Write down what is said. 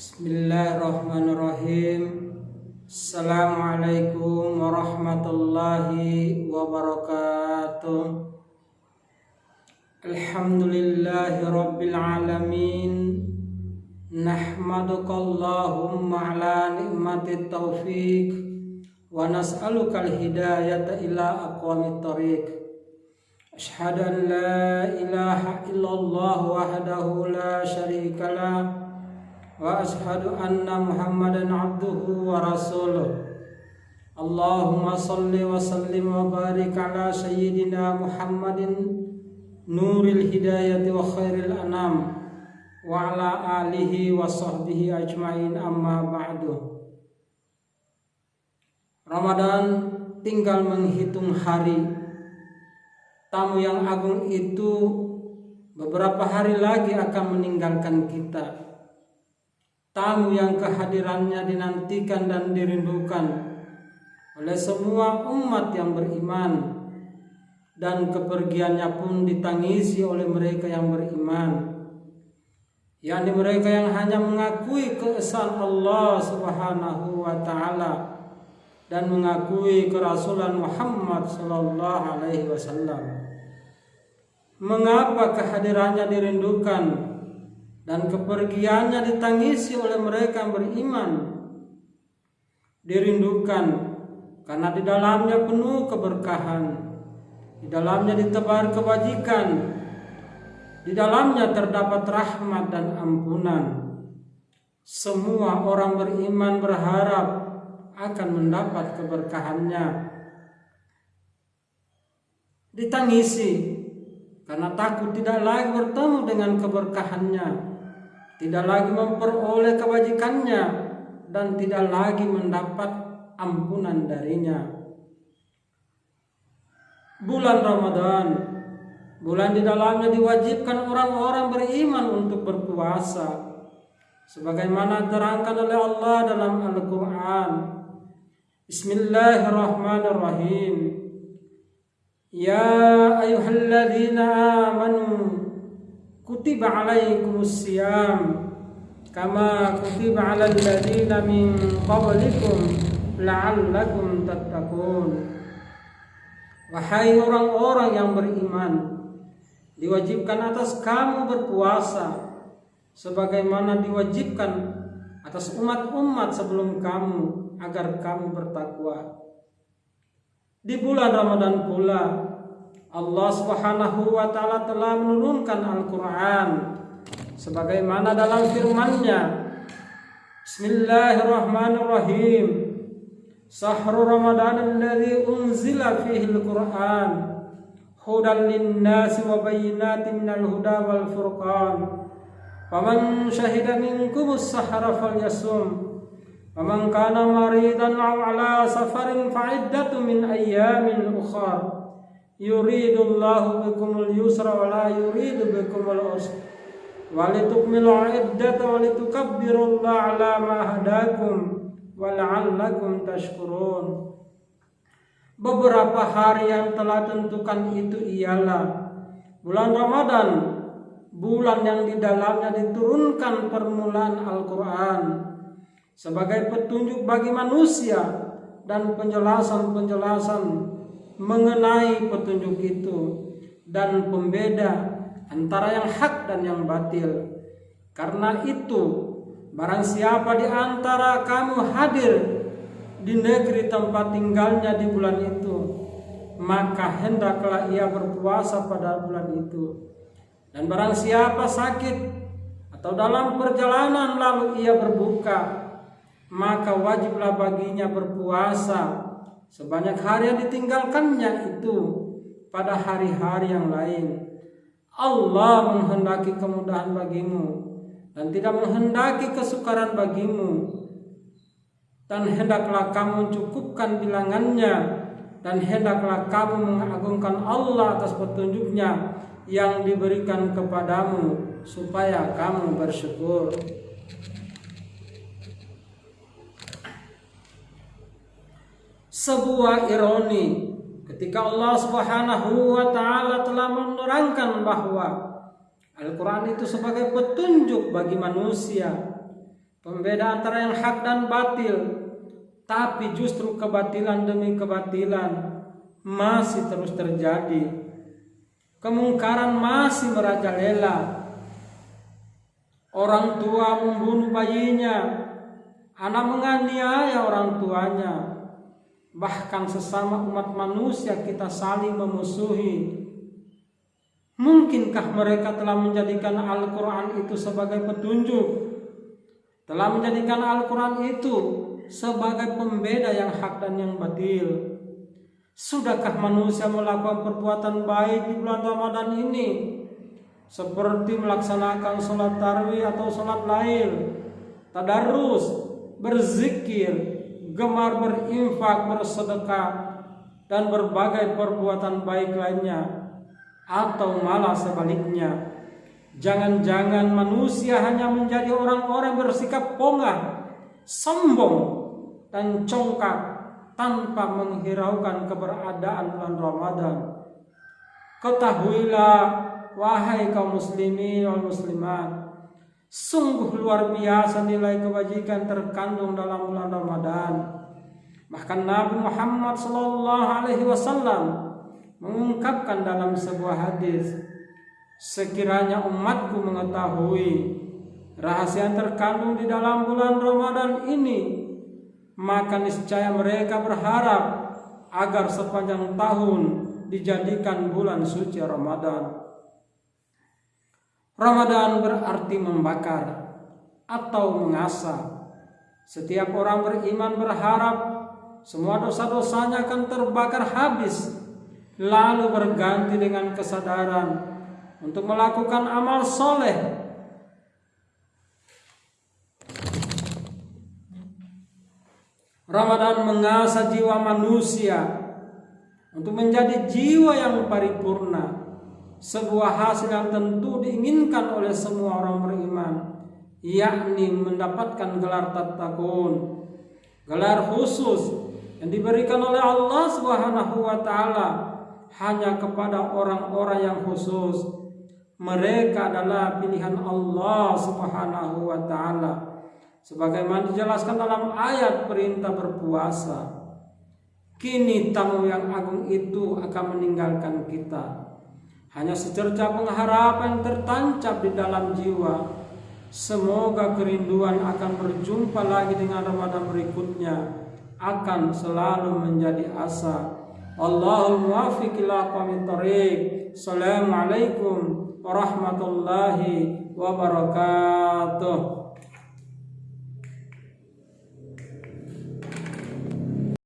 Bismillahirrahmanirrahim. Assalamualaikum warahmatullahi wabarakatuh. Alhamdulillahi rabbil alamin. Nahmaduka Allahumma ala ni'mati taufiq. Wa nas'aluka al-hidayata ila aqwamit tariq. Ashhadu an la ilaha illallah wahdahu la syarika lah واشهد ان محمدا عبده ورسوله اللهم صل وسلم وبارك على سيدنا محمد نور الهدايه وخير الانام وعلى اله وصحبه اجمعين اما بعد Ramadan tinggal menghitung hari tamu yang agung itu beberapa hari lagi akan meninggalkan kita tamu yang kehadirannya dinantikan dan dirindukan oleh semua umat yang beriman. Dan kepergiannya pun ditangisi oleh mereka yang beriman. Yakni mereka yang hanya mengakui keesaan Allah Subhanahu wa taala dan mengakui kerasulan Muhammad sallallahu alaihi wasallam. Mengapa kehadirannya dirindukan dan kepergiannya ditangisi oleh mereka yang beriman. Dirindukan karena di dalamnya penuh keberkahan. Di dalamnya ditebar kebajikan. Di dalamnya terdapat rahmat dan ampunan. Semua orang beriman berharap akan mendapat keberkahannya. Ditangisi karena takut tidak lagi bertemu dengan keberkahannya tidak lagi memperoleh kebajikannya dan tidak lagi mendapat ampunan darinya. Bulan Ramadan, bulan di dalamnya diwajibkan orang-orang beriman untuk berpuasa. Sebagaimana terangkan oleh Allah dalam Al-Quran. Bismillahirrahmanirrahim. Ya ayuhalladzina amanu kutiba alaikumus siyam kama kutiba alal ladzina min qablikum la'allakum tattaqun. Wahai orang-orang yang beriman diwajibkan atas kamu berpuasa sebagaimana diwajibkan atas umat-umat sebelum kamu agar kamu bertakwa. Di bulan Ramadan pula Allah Subhanahu wa taala telah menurunkan Al-Qur'an sebagaimana dalam firman-Nya. Bismillahirrahmanirrahim. Sahru Ramadan alladzi unzila fihi al-Qur'an. Hudan lin-nasi wa bayyinatin minal huda wal furqan. Faman syahida minkum as-sahra falyasum. Faman kana maridan aw ala safarin fa'iddatun min ayyamin ukhra yuridullahu bikumul yusra wa la yuridu bikumul usra. Walitukmilu iddata walitukabbirullaha ala ma hadakum wa la'allakum tashkurun. Beberapa hari yang telah tentukan itu ialah bulan Ramadan, bulan yang di dalamnya diturunkan permulaan Al-Quran sebagai petunjuk bagi manusia dan penjelasan-penjelasan mengenai petunjuk itu dan pembeda antara yang hak dan yang batil. Karena itu, barang siapa di antara kamu hadir di negeri tempat tinggalnya di bulan itu, maka hendaklah ia berpuasa pada bulan itu. Dan barang siapa sakit atau dalam perjalanan lalu ia berbuka, maka wajiblah baginya berpuasa sebanyak hari yang ditinggalkannya itu pada hari-hari yang lain. Allah menghendaki kemudahan bagimu dan tidak menghendaki kesukaran bagimu. Dan hendaklah kamu cukupkan bilangannya dan hendaklah kamu mengagungkan Allah atas petunjuknya yang diberikan kepadamu supaya kamu bersyukur. Sebuah ironi ketika Allah Subhanahu wa taala telah menerangkan bahwa Al-Qur'an itu sebagai petunjuk bagi manusia Pembeda antara yang hak dan batil. Tapi justru kebatilan demi kebatilan masih terus terjadi. Kemungkaran masih merajalela. Orang tua membunuh bayinya, anak menganiaya orang tuanya, bahkan sesama umat manusia kita saling memusuhi. Mungkinkah mereka telah menjadikan Al-Quran itu sebagai petunjuk? Telah menjadikan Al-Quran itu sebagai pembeda yang hak dan yang batil. Sudahkah manusia melakukan perbuatan baik di bulan Ramadan ini? Seperti melaksanakan sholat tarwih atau sholat lain, tadarus, berzikir, gemar berinfak, bersedekah, dan berbagai perbuatan baik lainnya, atau malah sebaliknya. Jangan-jangan manusia hanya menjadi orang-orang bersikap pongah, sombong, dan congkak tanpa menghiraukan keberadaan bulan Ramadan. Ketahuilah wahai kaum muslimin wal muslimat, sungguh luar biasa nilai kebajikan terkandung dalam bulan Ramadan. Bahkan Nabi Muhammad sallallahu alaihi wasallam mengungkapkan dalam sebuah hadis, sekiranya umatku mengetahui rahasia yang terkandung di dalam bulan Ramadan ini, maka niscaya mereka berharap agar sepanjang tahun dijadikan bulan suci Ramadan. Ramadan berarti membakar atau mengasah. Setiap orang beriman berharap semua dosa-dosanya akan terbakar habis, lalu berganti dengan kesadaran untuk melakukan amal soleh Ramadan mengasah jiwa manusia untuk menjadi jiwa yang paripurna. Sebuah hasil yang tentu diinginkan oleh semua orang beriman, yakni mendapatkan gelar tatakun, gelar khusus yang diberikan oleh Allah Subhanahu wa taala hanya kepada orang-orang yang khusus. Mereka adalah pilihan Allah Subhanahu wa taala sebagaimana dijelaskan dalam ayat perintah berpuasa. Kini tamu yang agung itu akan meninggalkan kita. Hanya secerca pengharapan tertancap di dalam jiwa. Semoga kerinduan akan berjumpa lagi dengan Ramadan berikutnya akan selalu menjadi asa. Allahul muwafiq ila Assalamualaikum warahmatullahi wabarakatuh.